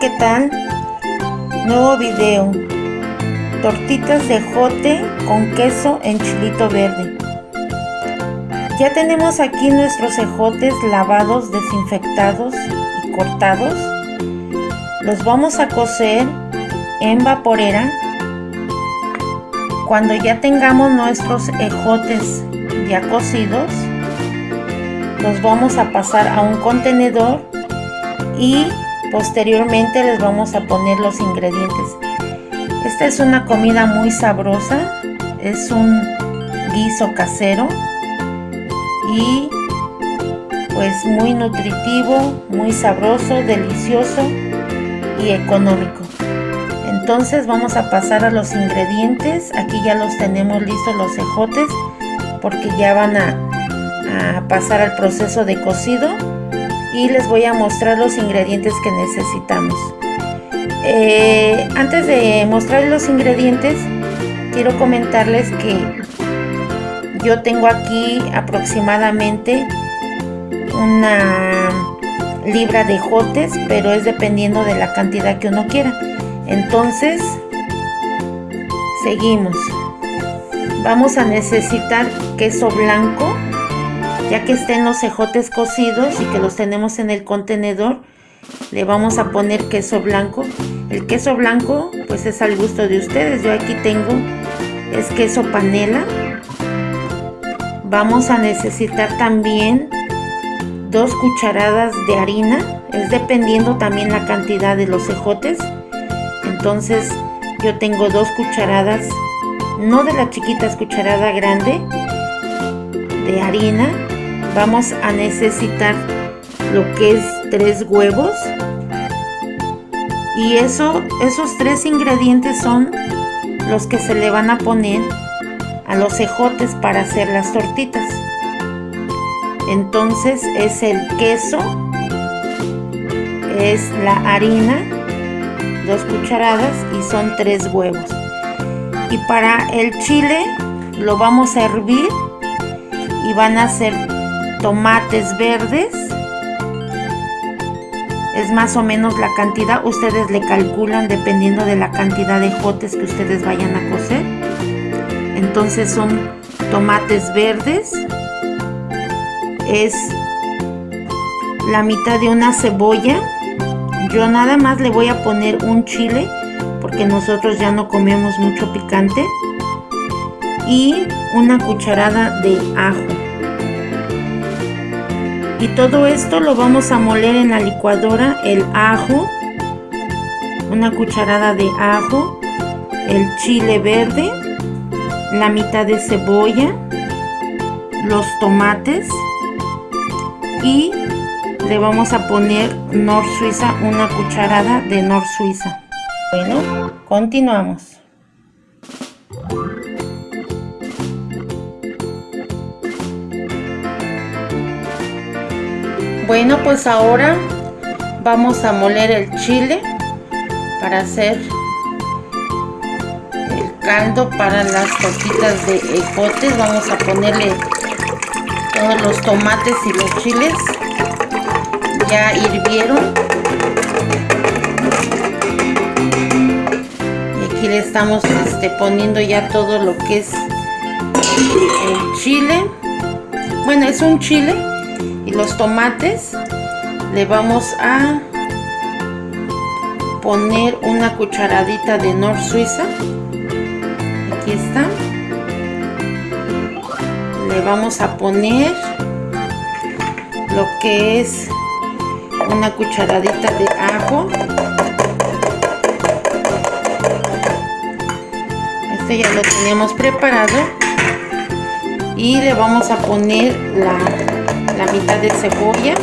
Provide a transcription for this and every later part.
¿qué tal? Nuevo video. Tortitas de jote con queso en chilito verde. Ya tenemos aquí nuestros ejotes lavados, desinfectados y cortados. Los vamos a cocer en vaporera. Cuando ya tengamos nuestros ejotes ya cocidos, los vamos a pasar a un contenedor y Posteriormente les vamos a poner los ingredientes. Esta es una comida muy sabrosa, es un guiso casero y pues muy nutritivo, muy sabroso, delicioso y económico. Entonces vamos a pasar a los ingredientes. Aquí ya los tenemos listos los ejotes porque ya van a, a pasar al proceso de cocido y les voy a mostrar los ingredientes que necesitamos. Eh, antes de mostrar los ingredientes, quiero comentarles que yo tengo aquí aproximadamente una libra de jotes, pero es dependiendo de la cantidad que uno quiera. Entonces, seguimos. Vamos a necesitar queso blanco ya que estén los cejotes cocidos y que los tenemos en el contenedor, le vamos a poner queso blanco. El queso blanco pues es al gusto de ustedes. Yo aquí tengo es queso panela. Vamos a necesitar también dos cucharadas de harina. Es dependiendo también la cantidad de los cejotes. Entonces yo tengo dos cucharadas, no de la chiquita, cucharada grande de harina vamos a necesitar lo que es tres huevos. Y eso esos tres ingredientes son los que se le van a poner a los ejotes para hacer las tortitas. Entonces es el queso es la harina dos cucharadas y son tres huevos. Y para el chile lo vamos a hervir y van a ser tomates verdes. Es más o menos la cantidad. Ustedes le calculan dependiendo de la cantidad de jotes que ustedes vayan a cocer. Entonces son tomates verdes. Es la mitad de una cebolla. Yo nada más le voy a poner un chile porque nosotros ya no comemos mucho picante. Y una cucharada de ajo y todo esto lo vamos a moler en la licuadora el ajo una cucharada de ajo el chile verde la mitad de cebolla los tomates y le vamos a poner Nor Suiza una cucharada de Nor Suiza. Bueno continuamos Bueno, pues ahora vamos a moler el chile para hacer el caldo para las tortitas de ejotes. Vamos a ponerle todos los tomates y los chiles. Ya hirvieron. Y aquí le estamos este, poniendo ya todo lo que es el chile. Bueno, es un chile y los tomates le vamos a poner una cucharadita de Nor Suiza. Aquí está. Le vamos a poner lo que es una cucharadita de ajo. Este ya lo teníamos preparado. Y le vamos a poner la la mitad de cebolla.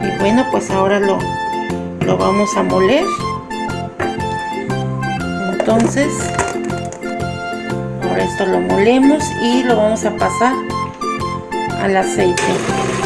Y bueno pues ahora lo, lo vamos a moler. Entonces ahora esto lo molemos y lo vamos a pasar al aceite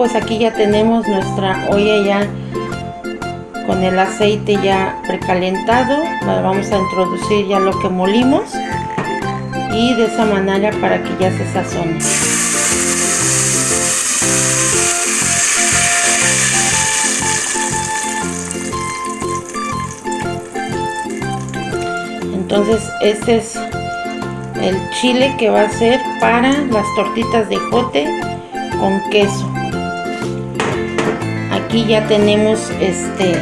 pues aquí ya tenemos nuestra olla ya con el aceite ya precalentado. Vamos a introducir ya lo que molimos. Y de esa manera para que ya se sazone. Entonces este es el chile que va a ser para las tortitas de jote con queso aquí ya tenemos este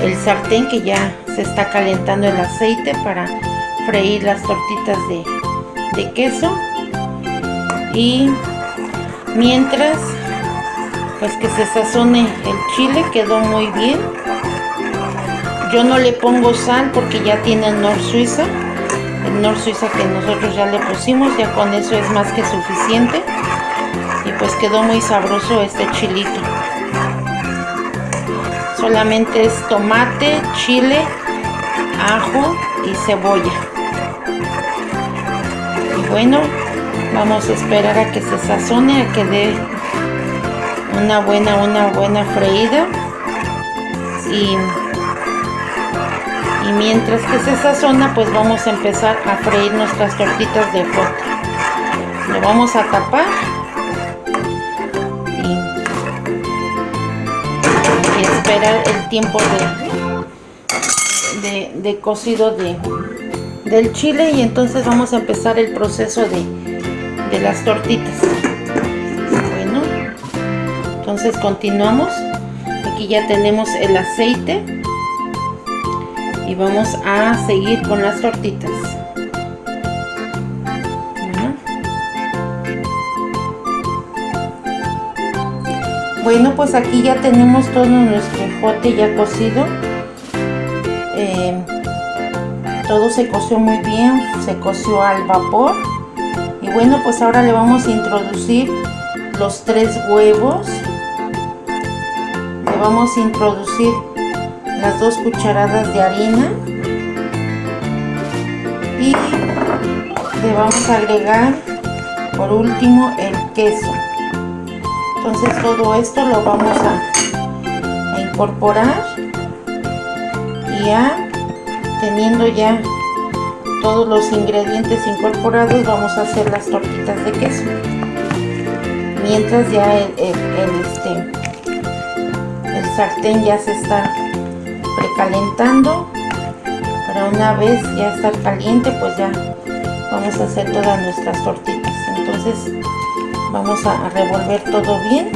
el sartén que ya se está calentando el aceite para freír las tortitas de, de queso. Y mientras pues que se sazone el chile quedó muy bien. Yo no le pongo sal porque ya tiene el Nor Suiza el Nor Suiza que nosotros ya le pusimos ya con eso es más que suficiente. Y pues quedó muy sabroso este chilito solamente es tomate chile ajo y cebolla. Y bueno vamos a esperar a que se sazone a que dé una buena una buena freída. Y mientras que se sazona pues vamos a empezar a freír nuestras tortitas de foto. Lo vamos a tapar esperar el tiempo de, de, cocido de, del chile y entonces vamos a empezar el proceso de, de las tortitas. Bueno entonces continuamos. Aquí ya tenemos el aceite y vamos a seguir con las tortitas bueno pues aquí ya tenemos todo nuestro ejote ya cocido. Eh, todo se coció muy bien se coció al vapor. Y bueno pues ahora le vamos a introducir los tres huevos. Le vamos a introducir las dos cucharadas de harina. Y le vamos a agregar por último el queso entonces todo esto lo vamos a, incorporar y ya teniendo ya todos los ingredientes incorporados vamos a hacer las tortitas de queso. Mientras ya el, este el sartén ya se está precalentando para una vez ya estar caliente pues ya vamos a hacer todas nuestras tortitas. Entonces vamos a revolver todo bien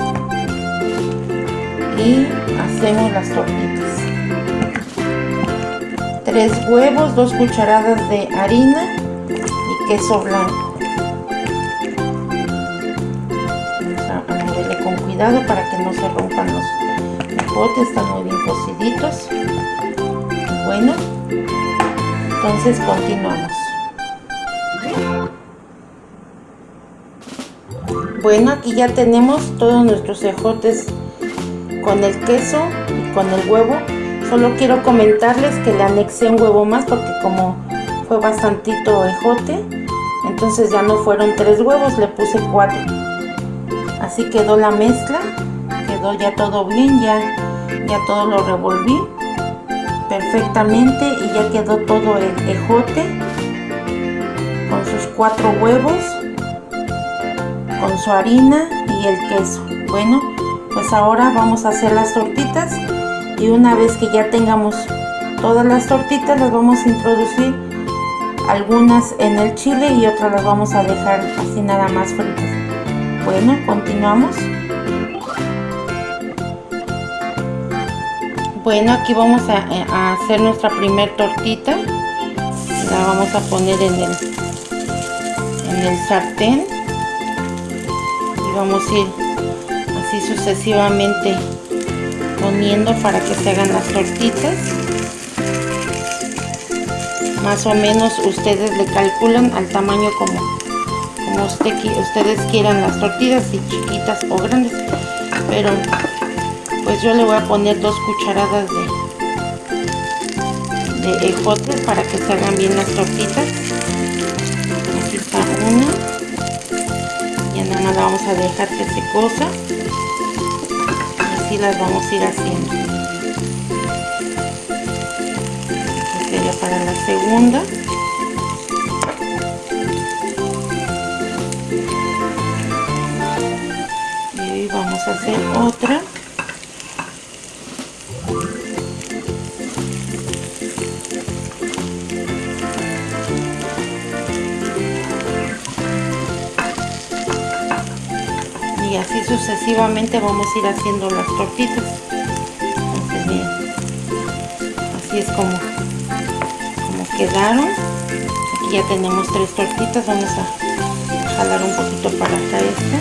y hacemos las tortitas. Tres huevos dos cucharadas de harina y queso blanco. Vamos a con cuidado para que no se rompan los botes están muy bien cociditos. Bueno entonces continuamos bueno aquí ya tenemos todos nuestros ejotes con el queso y con el huevo. Solo quiero comentarles que le anexé un huevo más porque como fue bastantito ejote entonces ya no fueron tres huevos le puse cuatro. Así quedó la mezcla quedó ya todo bien ya ya todo lo revolví perfectamente y ya quedó todo el ejote con sus cuatro huevos con su harina y el queso. Bueno pues ahora vamos a hacer las tortitas y una vez que ya tengamos todas las tortitas las vamos a introducir algunas en el chile y otras las vamos a dejar así nada más fritas. Bueno continuamos. Bueno aquí vamos eh, a, hacer nuestra primer tortita. La vamos a poner en el en el sartén vamos a ir así sucesivamente poniendo para que se hagan las tortitas. Más o menos ustedes le calculan al tamaño como, como usted, ustedes quieran las tortillas si chiquitas o grandes. Pero pues yo le voy a poner dos cucharadas de, de ejotes para que se hagan bien las tortitas. Aquí está una más la vamos a dejar que se cosa. Así las vamos a ir haciendo. Sería para la segunda. Y vamos a hacer otra así sucesivamente vamos a ir haciendo las tortitas. Así es como como quedaron. Aquí ya tenemos tres tortitas vamos a jalar un poquito para acá esta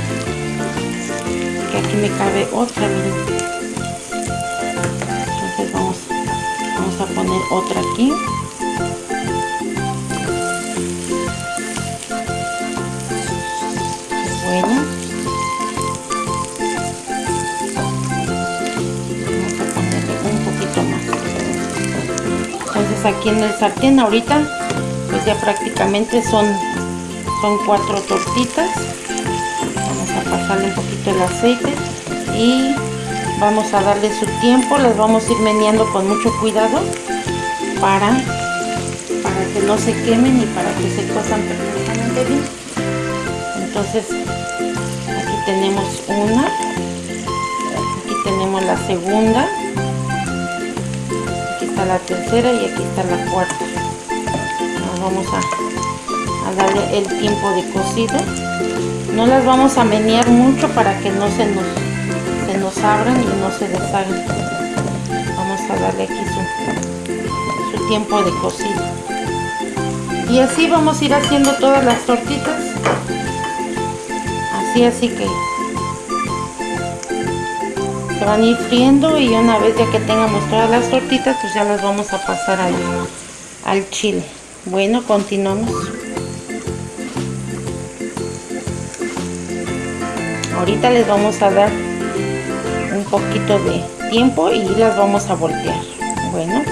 que aquí me cabe otra entonces vamos vamos a poner otra aquí aquí en el sartén ahorita pues ya prácticamente son son cuatro tortitas. Vamos a pasarle un poquito el aceite y vamos a darle su tiempo. Les vamos a ir meneando con mucho cuidado para para que no se quemen y para que se cosan perfectamente bien. Entonces aquí tenemos una aquí tenemos la segunda la tercera y aquí está la cuarta. Vamos a, darle el tiempo de cocido no las vamos a menear mucho para que no se nos se nos abran y no se deshagan vamos a darle aquí su tiempo de cocido y así vamos a ir haciendo todas las tortitas. Así así que van a ir friendo y una vez ya que tengamos todas las tortitas pues ya las vamos a pasar al, al chile. Bueno continuamos. Ahorita les vamos a dar un poquito de tiempo y las vamos a voltear. Bueno.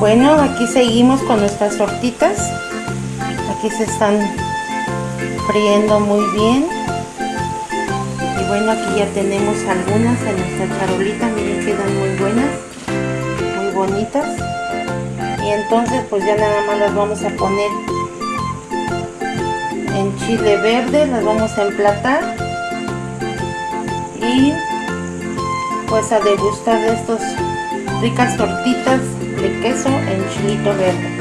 Bueno aquí seguimos con nuestras tortitas. Aquí se están friendo muy bien bueno aquí ya tenemos algunas en nuestra charolita miren quedan muy buenas muy bonitas. Y entonces pues ya nada más las vamos a poner en chile verde las vamos a emplatar y pues a degustar de estos ricas tortitas de queso en chilito verde.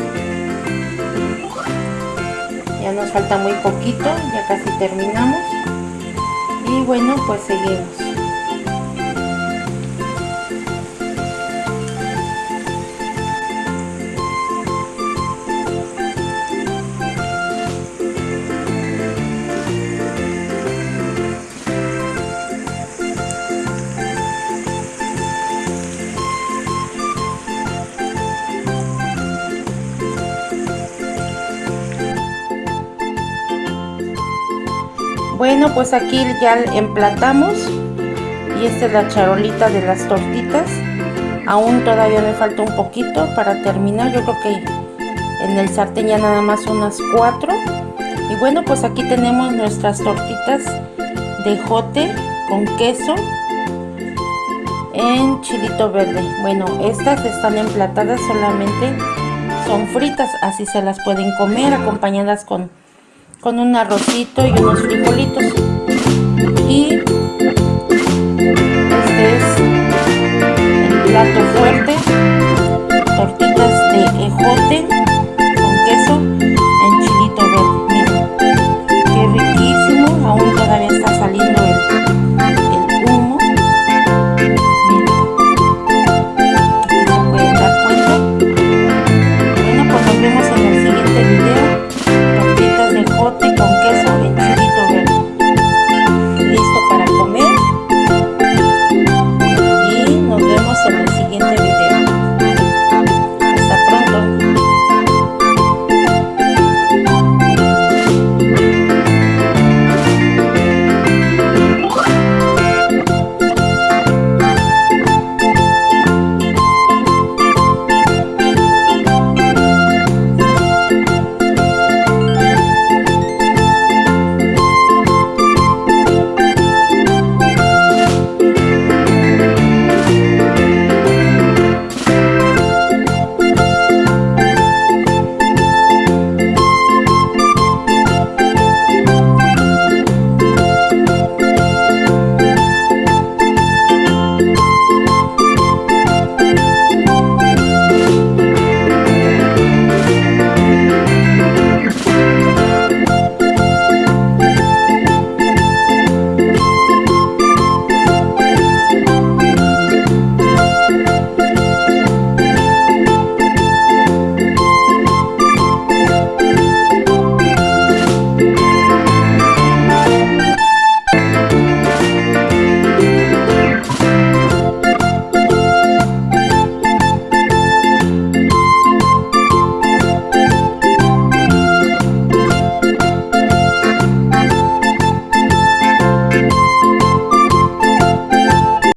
Ya nos falta muy poquito ya casi terminamos y bueno pues seguimos Bueno, pues aquí ya emplatamos y esta es la charolita de las tortitas. Aún todavía me falta un poquito para terminar. Yo creo que en el sartén ya nada más unas cuatro. Y bueno, pues aquí tenemos nuestras tortitas de jote con queso en chilito verde. Bueno, estas están emplatadas solamente, son fritas, así se las pueden comer acompañadas con con un arrocito y unos frijolitos. Y este es el plato fuerte, tortitas de ejote